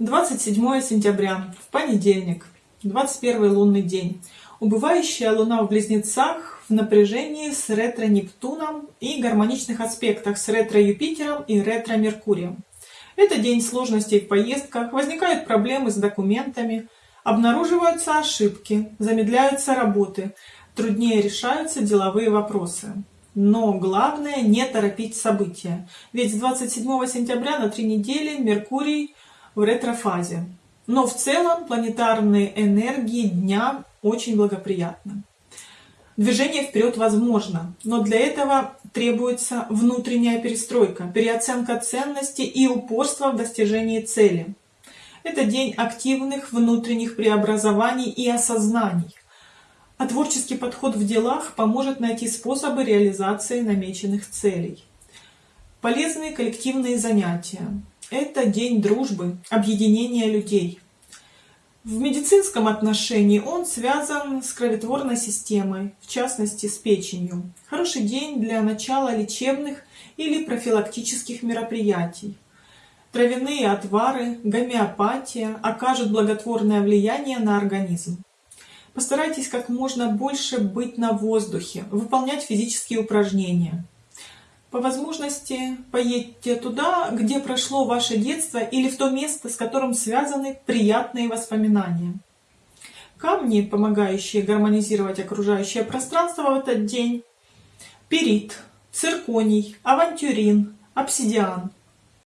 27 сентября, в понедельник, 21 лунный день. Убывающая луна в Близнецах в напряжении с ретро-Нептуном и гармоничных аспектах с ретро-Юпитером и ретро-Меркурием. Это день сложностей в поездках, возникают проблемы с документами, обнаруживаются ошибки, замедляются работы, труднее решаются деловые вопросы. Но главное не торопить события, ведь с 27 сентября на три недели Меркурий в ретрофазе. Но в целом планетарные энергии дня очень благоприятны. Движение вперед возможно, но для этого требуется внутренняя перестройка, переоценка ценностей и упорство в достижении цели. Это день активных внутренних преобразований и осознаний. А творческий подход в делах поможет найти способы реализации намеченных целей. Полезные коллективные занятия. Это день дружбы, объединения людей. В медицинском отношении он связан с кроветворной системой, в частности с печенью. Хороший день для начала лечебных или профилактических мероприятий. Травяные отвары, гомеопатия окажут благотворное влияние на организм. Постарайтесь как можно больше быть на воздухе, выполнять физические упражнения. По возможности поедьте туда, где прошло ваше детство или в то место, с которым связаны приятные воспоминания. Камни, помогающие гармонизировать окружающее пространство в этот день. Перит, цирконий, авантюрин, обсидиан.